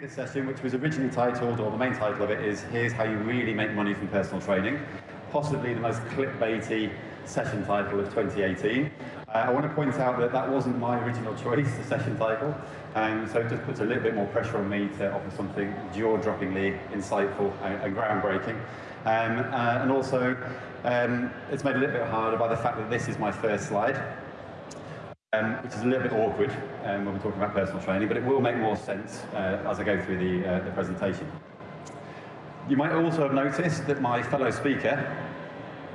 This session, which was originally titled, or the main title of it is Here's How You Really Make Money from Personal Training, possibly the most clickbaity session title of 2018. Uh, I want to point out that that wasn't my original choice, the session title, um, so it just puts a little bit more pressure on me to offer something jaw-droppingly insightful and, and groundbreaking. Um, uh, and also, um, it's made a little bit harder by the fact that this is my first slide, um, which is a little bit awkward um, when we're talking about personal training, but it will make more sense uh, as I go through the, uh, the presentation. You might also have noticed that my fellow speaker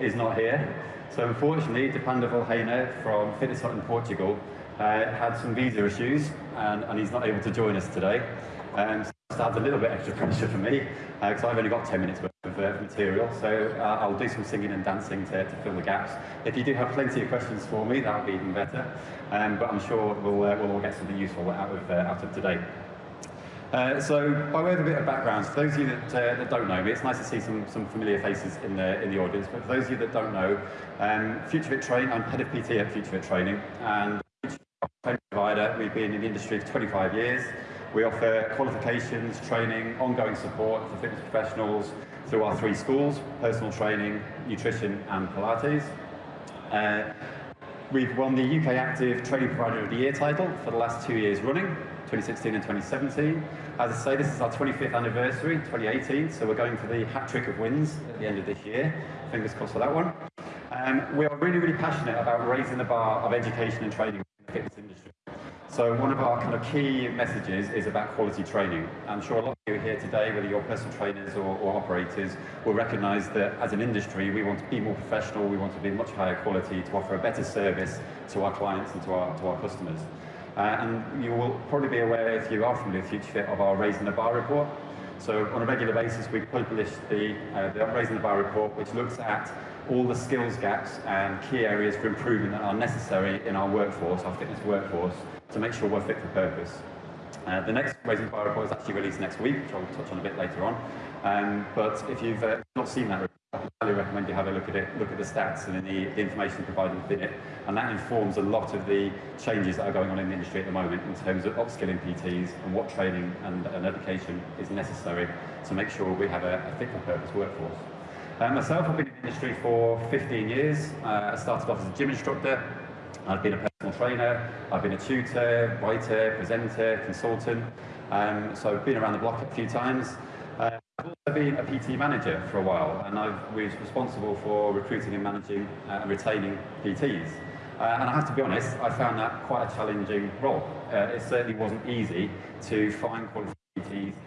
is not here. So unfortunately, Dipanda Volhena from Fitness Hut in Portugal uh, had some visa issues and, and, he's not able to join us today. Um, so that adds a little bit extra pressure for me because uh, I've only got 10 minutes worth of uh, material. So uh, I'll do some singing and dancing to, to, fill the gaps. If you do have plenty of questions for me, that would be even better. Um, but I'm sure we'll, uh, we'll all get something useful out of, uh, out of today. Uh, so, by way of a bit of background, for those of you that, uh, that don't know me, it's nice to see some, some familiar faces in the, in the audience, but for those of you that don't know, um, FutureFit Training, I'm head of PT at FutureFit Training, and training provider, we've been in the industry for 25 years. We offer qualifications, training, ongoing support for fitness professionals through our three schools, personal training, nutrition and Pilates. Uh, we've won the UK Active Training Provider of the Year title for the last two years running, 2016 and 2017. As I say, this is our 25th anniversary, 2018, so we're going for the hat trick of wins at the end of this year. Fingers crossed for that one. Um, we are really, really passionate about raising the bar of education and training in the fitness industry. So one of our kind of key messages is about quality training. I'm sure a lot of you here today, whether you're personal trainers or, or operators, will recognise that as an industry, we want to be more professional, we want to be much higher quality to offer a better service to our clients and to our, to our customers. Uh, and you will probably be aware, if you are familiar with FutureFit, of our Raising the Bar report. So on a regular basis, we publish the, uh, the Raising the Bar report, which looks at all the skills gaps and key areas for improvement that are necessary in our workforce, our fitness workforce, to make sure we're fit for purpose. Uh, the next Raising Bar report is actually released next week, which I'll touch on a bit later on. Um, but if you've uh, not seen that report, I highly recommend you have a look at it, look at the stats and the, the information provided within it, and that informs a lot of the changes that are going on in the industry at the moment in terms of upskilling PTs and what training and, and education is necessary to make sure we have a, a fit for purpose workforce. Uh, myself, I've been in the industry for 15 years. Uh, I started off as a gym instructor. I've been a personal trainer. I've been a tutor, writer, presenter, consultant. Um, so I've been around the block a few times. Uh, I've also been a PT manager for a while, and I was responsible for recruiting and managing uh, and retaining PTs. Uh, and I have to be honest, I found that quite a challenging role. Uh, it certainly wasn't easy to find qualified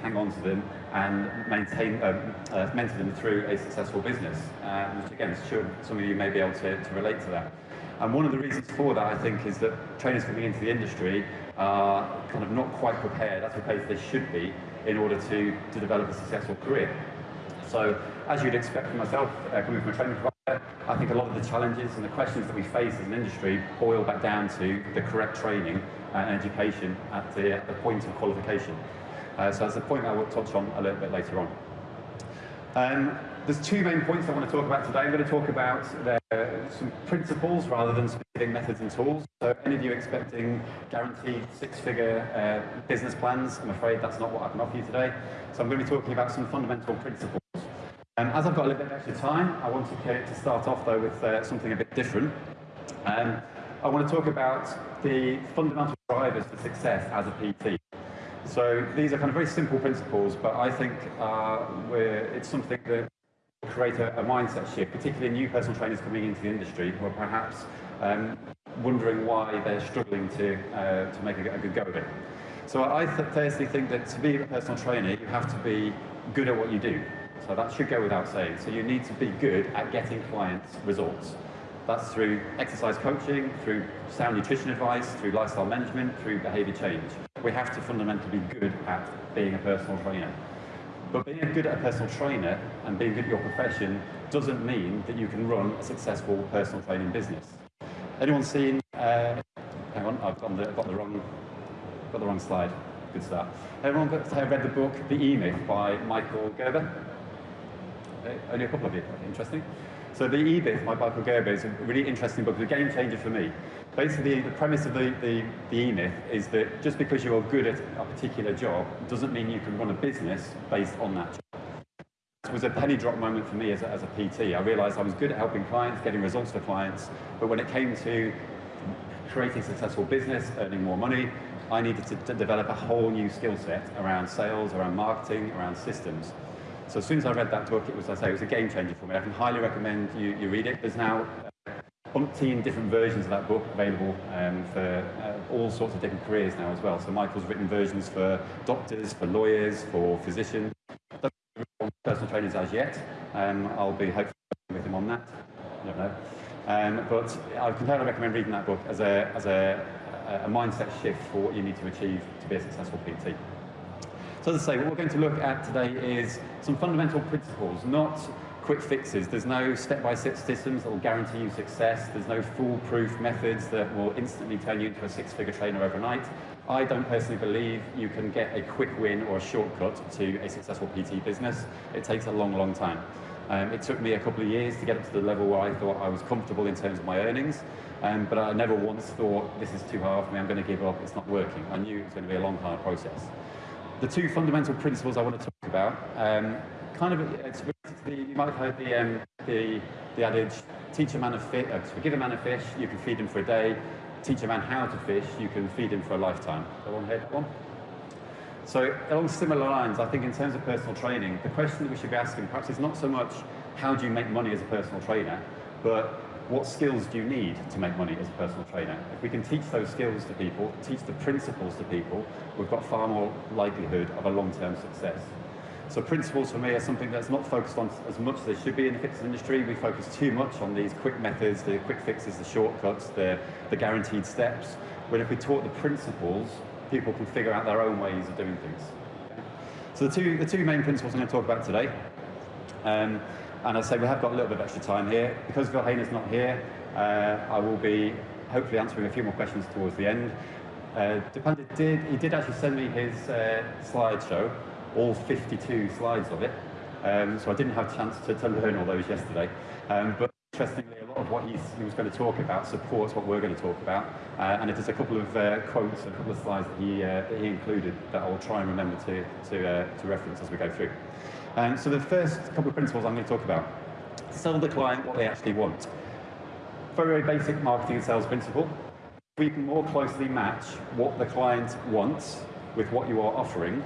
Hang on to them, and maintain, um, uh, mentor them through a successful business. Uh, which again, sure, some of you may be able to, to relate to that. And one of the reasons for that, I think, is that trainers coming into the industry are kind of not quite prepared, as prepared as they should be, in order to, to develop a successful career. So, as you'd expect from myself, uh, coming from a training provider, I think a lot of the challenges and the questions that we face as an industry boil back down to the correct training and education at the, at the point of qualification. Uh, so that's a point I will touch on a little bit later on. Um, there's two main points I want to talk about today. I'm going to talk about the, some principles rather than specific methods and tools. So any of you expecting guaranteed six-figure uh, business plans, I'm afraid that's not what I can offer you today. So I'm going to be talking about some fundamental principles. Um, as I've got a little bit extra time, I wanted to start off though with uh, something a bit different. Um, I want to talk about the fundamental drivers for success as a PT. So these are kind of very simple principles, but I think uh, it's something that will create a, a, mindset shift, particularly new personal trainers coming into the industry who are perhaps um, wondering why they're struggling to, uh, to make a, a, good go of it. So I th firstly think that to be a personal trainer, you have to be good at what you do. So that should go without saying. So you need to be good at getting clients results. That's through exercise coaching, through sound nutrition advice, through lifestyle management, through behaviour change. We have to fundamentally be good at being a personal trainer. But being good at a personal trainer and being good at your profession doesn't mean that you can run a successful personal training business. Anyone seen, uh, hang on, I've got the, got the, wrong, got the wrong slide. Good start. Everyone got, read the book The E-Myth by Michael Gerber? Uh, only a couple of you, interesting. So the E-Myth by Michael Gerber is a really interesting book, it's a game changer for me. Basically, the premise of the, the, the E-Myth is that just because you're good at a particular job doesn't mean you can run a business based on that job. It was a penny drop moment for me as a, as a PT. I realized I was good at helping clients, getting results for clients, but when it came to creating a successful business, earning more money, I needed to, to develop a whole new skill set around sales, around marketing, around systems. So as soon as I read that book, it was, I say, it was a game changer for me. I can highly recommend you, you read it. There's now uh, umpteen different versions of that book available um, for uh, all sorts of different careers now as well. So Michael's written versions for doctors, for lawyers, for physicians. Personal trainers as yet. Um, I'll be hopefully with him on that. I don't know. Um, but I can totally recommend reading that book as a, as a, a mindset shift for what you need to achieve to be a successful PT. So as I say, what we're going to look at today is some fundamental principles, not quick fixes. There's no step-by-step -step systems that will guarantee you success. There's no foolproof methods that will instantly turn you into a six-figure trainer overnight. I don't personally believe you can get a quick win or a shortcut to a successful PT business. It takes a long, long time. Um, it took me a couple of years to get up to the level where I thought I was comfortable in terms of my earnings, um, but I never once thought, this is too hard for me, I'm going to give up, it's not working. I knew it was going to be a long, hard process the two fundamental principles I want to talk about, um, kind of, it's the, you might have heard the, um, the, the adage, teach a man a fish, uh, give a man a fish, you can feed him for a day, teach a man how to fish, you can feed him for a lifetime. Go on that one. So along similar lines, I think in terms of personal training, the question that we should be asking perhaps is not so much how do you make money as a personal trainer, but what skills do you need to make money as a personal trainer? If we can teach those skills to people, teach the principles to people, we've got far more likelihood of a long-term success. So principles for me are something that's not focused on as much as they should be in the fitness industry. We focus too much on these quick methods, the quick fixes, the shortcuts, the, the guaranteed steps. When if we taught the principles, people can figure out their own ways of doing things. So the two, the two main principles I'm going to talk about today. Um, and I say we have got a little bit of extra time here. Because Hayner's not here, uh, I will be hopefully answering a few more questions towards the end. Uh, did, he did actually send me his uh, slideshow, all 52 slides of it. Um, so I didn't have a chance to, to learn all those yesterday. Um, but interestingly, a lot of what he was going to talk about supports what we're going to talk about. Uh, and it is a couple of uh, quotes, a couple of slides that he, uh, that he included that I will try and remember to, to, uh, to reference as we go through. Um, so the first couple of principles I'm going to talk about. Sell the client what they actually want. Very, very basic marketing and sales principle. We can more closely match what the client wants with what you are offering.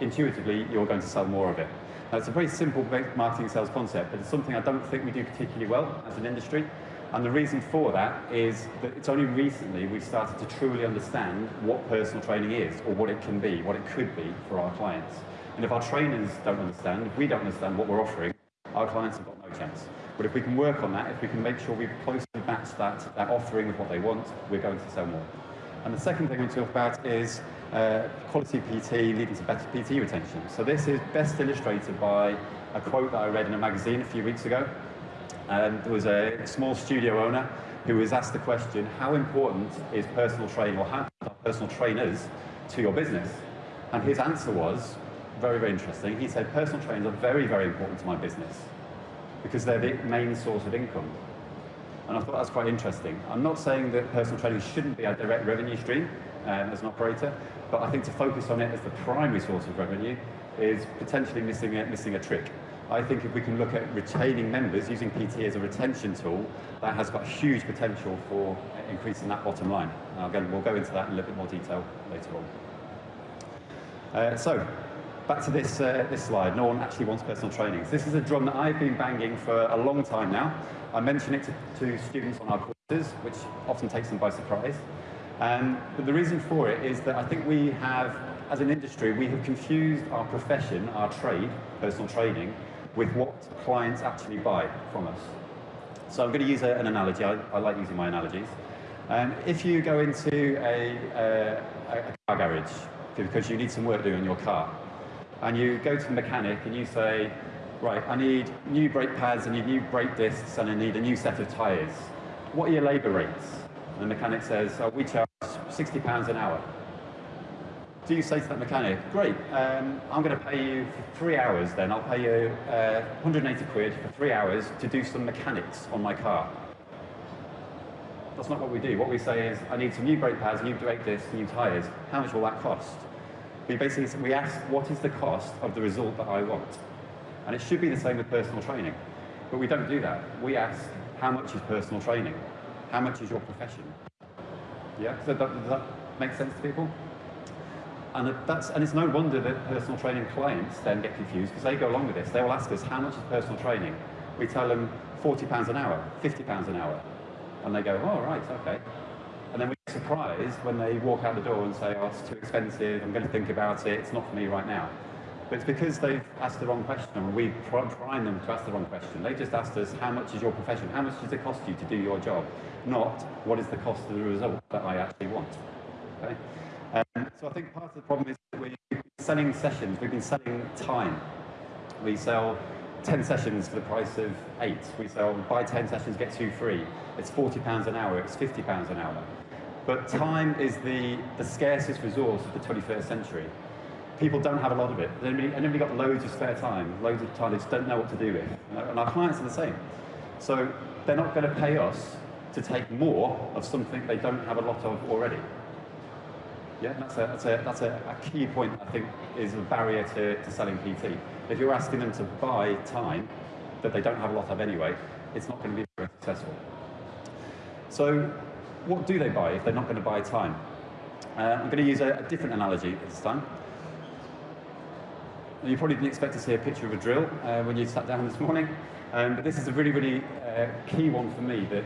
Intuitively, you're going to sell more of it. Now, it's a very simple marketing and sales concept, but it's something I don't think we do particularly well as an industry. And the reason for that is that it's only recently we've started to truly understand what personal training is, or what it can be, what it could be for our clients. And if our trainers don't understand, if we don't understand what we're offering, our clients have got no chance. But if we can work on that, if we can make sure we closely match that, that offering with what they want, we're going to sell more. And the second thing we talk about is uh, quality PT leading to better PT retention. So this is best illustrated by a quote that I read in a magazine a few weeks ago. And there was a small studio owner who was asked the question, how important is personal training or how personal trainers to your business? And his answer was, very, very interesting. He said personal trainers are very, very important to my business because they're the main source of income. And I thought that's quite interesting. I'm not saying that personal training shouldn't be a direct revenue stream um, as an operator, but I think to focus on it as the primary source of revenue is potentially missing a, missing a trick. I think if we can look at retaining members using PT as a retention tool, that has got huge potential for increasing that bottom line. again, we'll go into that in a little bit more detail later on. Uh, so, back to this, uh, this slide, no one actually wants personal trainings. This is a drum that I've been banging for a long time now. I mention it to, to students on our courses, which often takes them by surprise. Um, but the reason for it is that I think we have, as an industry, we have confused our profession, our trade, personal training, with what clients actually buy from us. So I'm going to use a, an analogy. I, I, like using my analogies. Um, if you go into a, a, a car garage because you need some work doing on your car, and you go to the mechanic and you say, right, I need new brake pads, I need new brake discs, and I need a new set of tyres. What are your labour rates? And the mechanic says, oh, we charge £60 an hour. do you say to that mechanic, great, um, I'm going to pay you for three hours then, I'll pay you uh, 180 quid for three hours to do some mechanics on my car. That's not what we do. What we say is, I need some new brake pads, new brake discs, new tyres. How much will that cost? We basically we ask, what is the cost of the result that I want? And it should be the same with personal training. But we don't do that. We ask, how much is personal training? How much is your profession? Yeah, so that, does that make sense to people? And, that's, and it's no wonder that personal training clients then get confused because they go along with this. They will ask us, how much is personal training? We tell them £40 an hour, £50 an hour. And they go, oh, right, okay. And then we get surprised when they walk out the door and say, oh, it's too expensive, I'm going to think about it, it's not for me right now. But it's because they've asked the wrong question and we prime them to ask the wrong question. They just asked us, how much is your profession? How much does it cost you to do your job? Not, what is the cost of the result that I actually want? Okay? Um, so I think part of the problem is that we're selling sessions, we've been selling time. We sell 10 sessions for the price of eight. We sell buy 10 sessions, get two free. It's 40 pounds an hour, it's 50 pounds an hour. But time is the, the scarcest resource of the 21st century. People don't have a lot of it. Anybody, got loads of spare time, loads of time they just don't know what to do with. And our clients are the same. So they're not going to pay us to take more of something they don't have a lot of already. Yeah, that's a, that's a, that's a, a key point, I think, is a barrier to, to selling PT. If you're asking them to buy time that they don't have a lot of anyway, it's not going to be very successful. So what do they buy if they're not going to buy time? Uh, I'm going to use a, a different analogy this time. You probably didn't expect to see a picture of a drill uh, when you sat down this morning, um, but this is a really, really uh, key one for me that,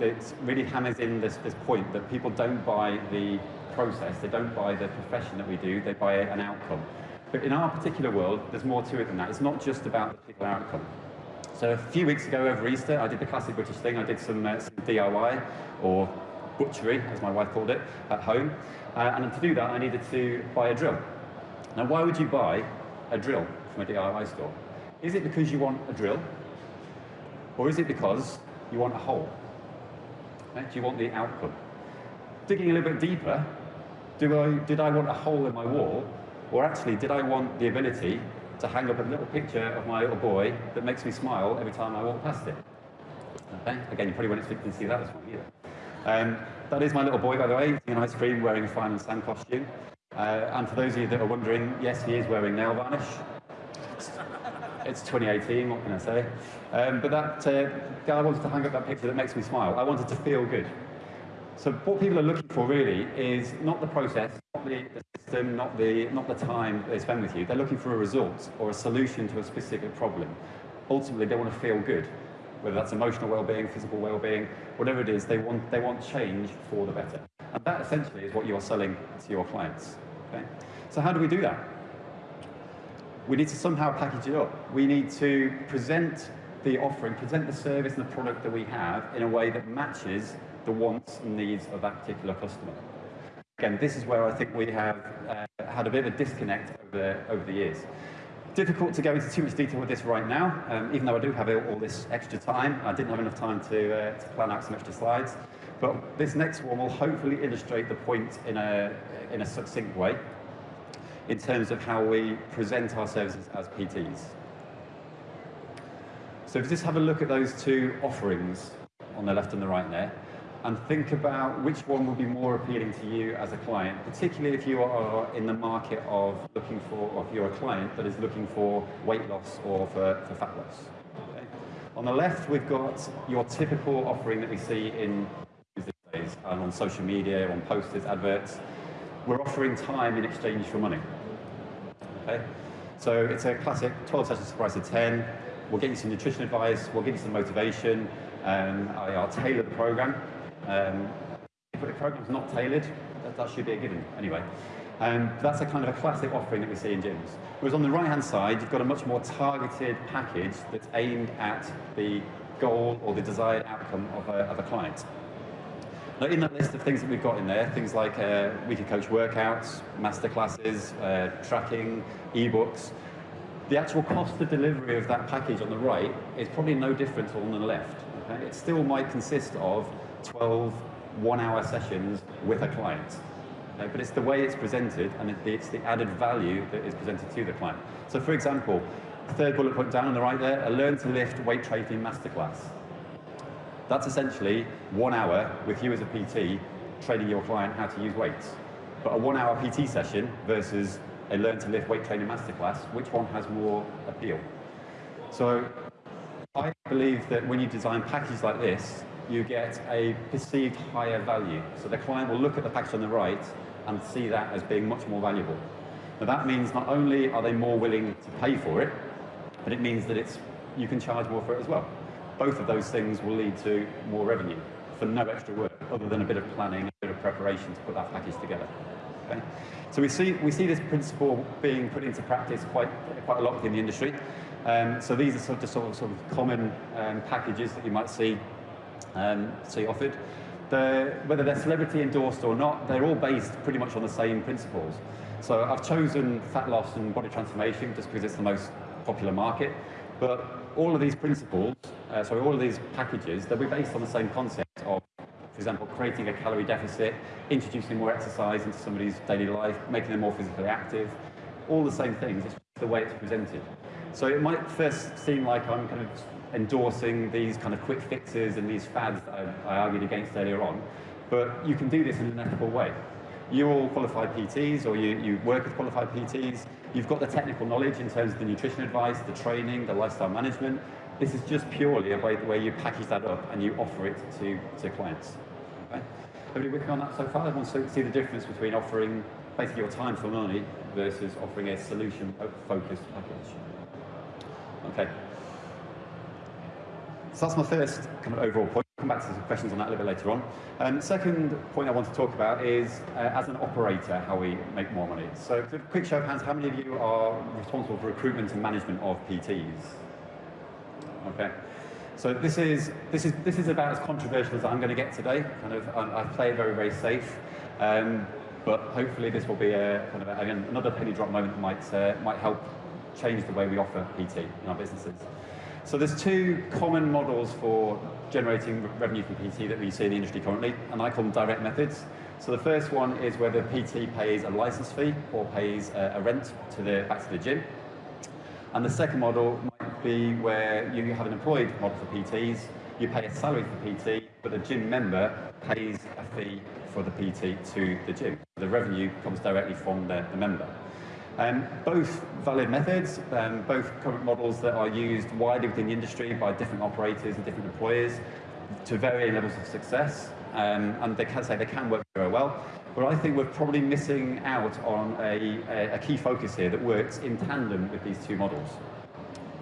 that really hammers in this, this point that people don't buy the process, they don't buy the profession that we do, they buy an outcome. But in our particular world, there's more to it than that. It's not just about the particular outcome. So a few weeks ago over Easter, I did the classic British thing. I did some, uh, DIY, or butchery, as my wife called it, at home. Uh, and to do that, I needed to buy a drill. Now, why would you buy a drill from a DIY store? Is it because you want a drill? Or is it because you want a hole? Right? Do you want the outcome? Digging a little bit deeper, do I, did I want a hole in my wall or actually, did I want the ability to hang up a little picture of my little boy that makes me smile every time I walk past it? Again, you probably won't expect to see that this morning either. Um, that is my little boy, by the way, eating an ice cream, wearing a Fireman Sam costume. Uh, and for those of you that are wondering, yes, he is wearing nail varnish. It's 2018, what can I say? Um, but that uh, guy wanted to hang up that picture that makes me smile. I wanted to feel good. So what people are looking for really is not the process, not the, the system, not the, not the time they spend with you. They're looking for a result or a solution to a specific problem. Ultimately, they want to feel good, whether that's emotional well-being, physical well-being, whatever it is, they want, they want change for the better. And that essentially is what you're selling to your clients. Okay? So how do we do that? We need to somehow package it up. We need to present the offering, present the service and the product that we have in a way that matches the wants and needs of that particular customer. Again, this is where I think we have uh, had a bit of a disconnect over, over the years. Difficult to go into too much detail with this right now, um, even though I do have all this extra time. I didn't have enough time to, uh, to plan out some extra slides. But this next one will hopefully illustrate the point in a, in a succinct way in terms of how we present our services as PTs. So if you just have a look at those two offerings on the left and the right there, and think about which one will be more appealing to you as a client, particularly if you are in the market of looking for, or if you're a client that is looking for weight loss or for, for fat loss. Okay? On the left, we've got your typical offering that we see in these days, and on social media, on posters, adverts. We're offering time in exchange for money. Okay? So it's a classic 12 sessions price of 10. We'll get you some nutrition advice, we'll give you some motivation, um, and I'll tailor the program um, if the program's not tailored, that, that, should be a given anyway. Um, that's a kind of a classic offering that we see in gyms. Whereas on the right-hand side, you've got a much more targeted package that's aimed at the goal or the desired outcome of a, of a client. Now, in that list of things that we've got in there, things like uh, weekly coach workouts, masterclasses, uh, tracking, ebooks, the actual cost of delivery of that package on the right is probably no different to on the left. Okay? It still might consist of 12 one-hour sessions with a client. Okay? But it's the way it's presented and it's the added value that is presented to the client. So for example, third bullet point down on the right there, a learn to lift weight training masterclass. That's essentially one hour with you as a PT training your client how to use weights. But a one hour PT session versus a learn to lift weight training masterclass, which one has more appeal? So I believe that when you design packages like this, you get a perceived higher value. So the client will look at the package on the right and see that as being much more valuable. Now that means not only are they more willing to pay for it, but it means that it's you can charge more for it as well. Both of those things will lead to more revenue for no extra work other than a bit of planning, a bit of preparation to put that package together. Okay? So we see, we see this principle being put into practice quite, quite a lot within the industry. Um, so these are sort of, sort of, sort of common um, packages that you might see, um, see offered. The, whether they're celebrity endorsed or not, they're all based pretty much on the same principles. So I've chosen fat loss and body transformation just because it's the most popular market. But all of these principles, uh, sorry, all of these packages, they'll be based on the same concept of, for example, creating a calorie deficit, introducing more exercise into somebody's daily life, making them more physically active, all the same things, it's the way it's presented. So it might first seem like I'm kind of endorsing these kind of quick fixes and these fads that I, I argued against earlier on, but you can do this in an ethical way. You're all qualified PTs or you, you work with qualified PTs, you've got the technical knowledge in terms of the nutrition advice, the training, the lifestyle management. This is just purely a way the way you package that up and you offer it to, to clients. Okay? Everybody working on that so far? Everyone see the difference between offering basically your time for money versus offering a solution-focused package. Okay. So that's my first kind of overall point. I'll come back to some questions on that a little bit later on. Um, second point I want to talk about is, uh, as an operator, how we make more money. So, quick show of hands, how many of you are responsible for recruitment and management of PTs? Okay. So this is this is this is about as controversial as I'm going to get today. Kind of, um, I play it very very safe, um, but hopefully this will be a kind of a, again another penny drop moment that might uh, might help change the way we offer PT in our businesses. So there's two common models for generating revenue from PT that we see in the industry currently, and I call them direct methods. So the first one is where the PT pays a license fee or pays a, a rent to the back to the gym. And the second model might be where you have an employed model for PTs, you pay a salary for PT, but the gym member pays a fee for the PT to the gym. The revenue comes directly from the, the member. Um, both valid methods, um, both current models that are used widely within the industry by different operators and different employers to varying levels of success, um, and they can say they can work very well. But I think we're probably missing out on a, a, a key focus here that works in tandem with these two models.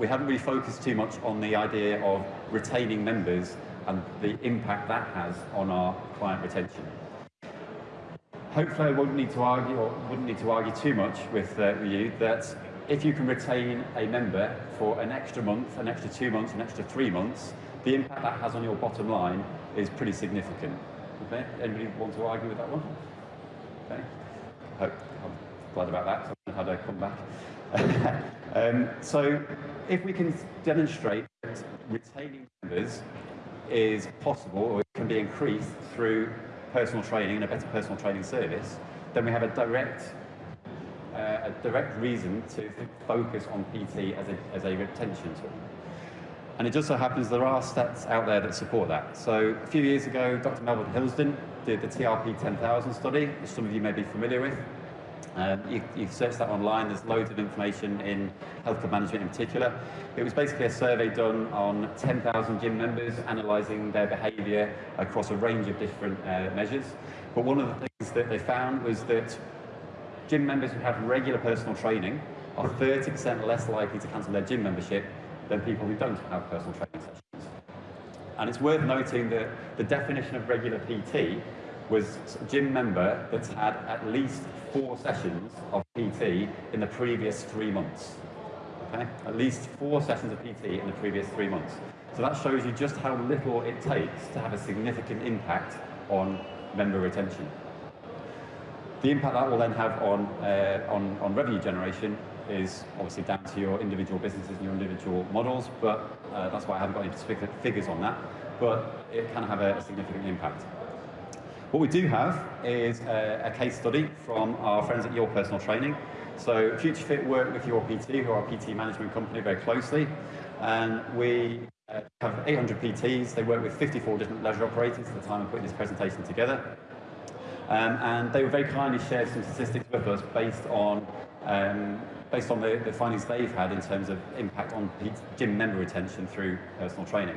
We haven't really focused too much on the idea of retaining members and the impact that has on our client retention hopefully I won't need to argue or wouldn't need to argue too much with uh, you that if you can retain a member for an extra month, an extra two months, an extra three months, the impact that has on your bottom line is pretty significant. Okay? Anybody want to argue with that one? Okay. Hope, I'm glad about that. I come back? um, so if we can demonstrate that retaining members is possible or it can be increased through personal training and a better personal training service, then we have a direct, uh, a direct reason to focus on PT as a, as a retention tool. And it just so happens there are stats out there that support that. So a few years ago, Dr. Melvyn Hillsdon did the TRP 10,000 study, which some of you may be familiar with. Um, you, you search that online, there's loads of information in healthcare management in particular. It was basically a survey done on 10,000 gym members, analysing their behaviour across a range of different uh, measures. But one of the things that they found was that gym members who have regular personal training are 30% less likely to cancel their gym membership than people who don't have personal training sessions. And it's worth noting that the definition of regular PT was a gym member that's had at least four sessions of PT in the previous three months. Okay? At least four sessions of PT in the previous three months. So that shows you just how little it takes to have a significant impact on member retention. The impact that will then have on, uh, on, on revenue generation is obviously down to your individual businesses and your individual models, but uh, that's why I haven't got any specific figures on that, but it can have a, a significant impact. What we do have is a, a case study from our friends at Your Personal Training. So FutureFit work with Your PT, who are a PT management company, very closely. And we uh, have 800 PTs. They work with 54 different leisure operators at the time of putting this presentation together. Um, and they were very kindly shared some statistics with us based on um, based on the, the, findings they've had in terms of impact on gym member retention through personal training.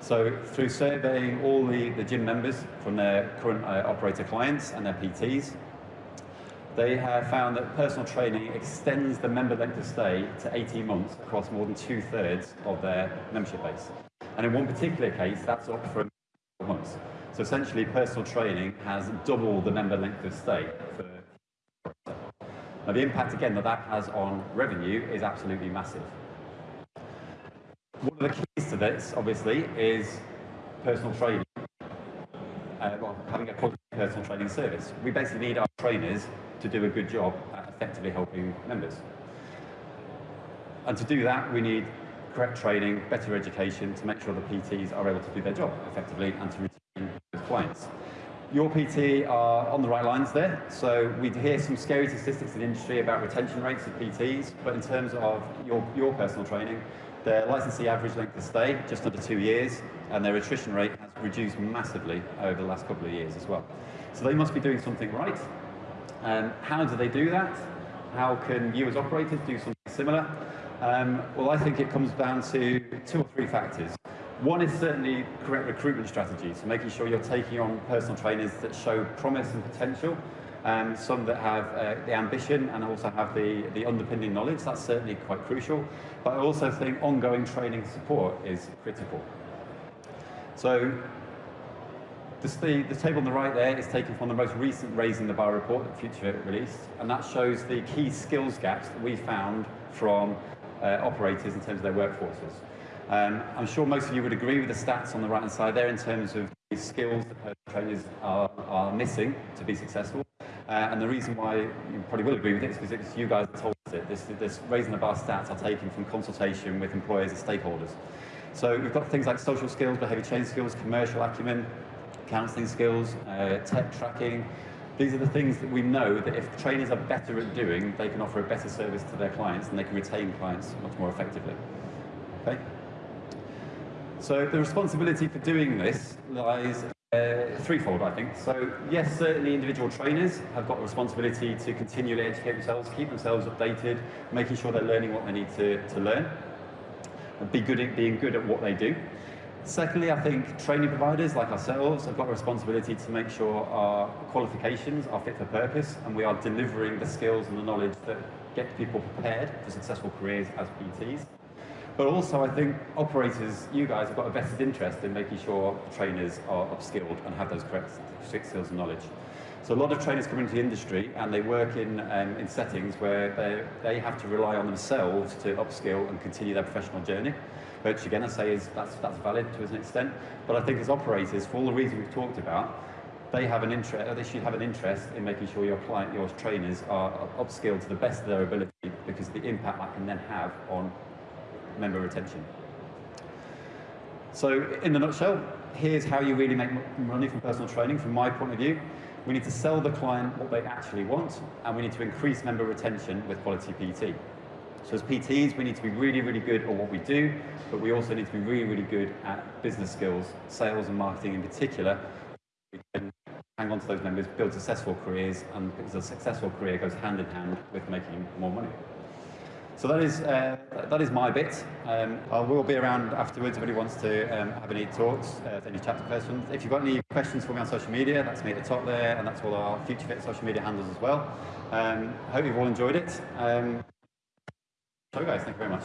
So through surveying all the, the gym members from their current uh, operator clients and their PTs, they have found that personal training extends the member length of stay to 18 months across more than two-thirds of their membership base. And in one particular case, that's up from months. So essentially, personal training has double the member length of stay for now the impact again that that has on revenue is absolutely massive. One of the keys to this, obviously, is personal training. Uh, well, having a quality personal training service. We basically need our trainers to do a good job at effectively helping members. And to do that, we need correct training, better education to make sure the PTs are able to do their job effectively and to retain those clients. Your PT are on the right lines there. So we hear some scary statistics in the industry about retention rates of PTs, but in terms of your, your personal training, their licensee average length of stay, just under two years, and their attrition rate has reduced massively over the last couple of years as well. So they must be doing something right. Um, how do they do that? How can you as operators do something similar? Um, well, I think it comes down to two or three factors. One is certainly correct recruitment strategy, so making sure you're taking on personal trainers that show promise and potential, um, some that have uh, the ambition and also have the, the underpinning knowledge, that's certainly quite crucial. But I also think ongoing training support is critical. So the, the, table on the right there is taken from the most recent Raising the Bar report that FutureFit released, and that shows the key skills gaps that we found from uh, operators in terms of their workforces. Um, I'm sure most of you would agree with the stats on the right-hand side there in terms of the skills that trainers are, are missing to be successful. Uh, and the reason why you probably will agree with it is because it's you guys told us it. This, this raising the bar stats are taken from consultation with employers and stakeholders. So we've got things like social skills, behaviour change skills, commercial acumen, counselling skills, uh, tech tracking. These are the things that we know that if trainers are better at doing, they can offer a better service to their clients and they can retain clients much more effectively. Okay? So the responsibility for doing this lies uh, threefold, I think. So yes, certainly individual trainers have got a responsibility to continually educate themselves, keep themselves updated, making sure they're learning what they need to, to learn, and be good at being good at what they do. Secondly, I think training providers like ourselves have got a responsibility to make sure our qualifications are fit for purpose and we are delivering the skills and the knowledge that get people prepared for successful careers as PTs. But also, I think operators, you guys, have got a vested interest in making sure trainers are upskilled and have those correct skills and knowledge. So a lot of trainers come into the industry and they work in, um, in settings where they, they have to rely on themselves to upskill and continue their professional journey, which again I say is that's, that's valid to an extent. But I think as operators, for all the reasons we've talked about, they have an interest, they should have an interest in making sure your client, your trainers are upskilled to the best of their ability because the impact that can then have on member retention. So in a nutshell, here's how you really make money from personal training from my point of view. We need to sell the client what they actually want, and we need to increase member retention with quality PT. So as PTs, we need to be really, really good at what we do, but we also need to be really, really good at business skills, sales and marketing in particular. We can hang on to those members, build successful careers, and because a successful career goes hand in hand with making more money. So that is, uh, that is my bit. Um, I will be around afterwards if anybody wants to um, have any talks, uh, any chapter questions. If you've got any questions for me on social media, that's me at the top there, and that's all our FutureFit social media handles as well. Um, I hope you've all enjoyed it. Um, so guys, thank you very much.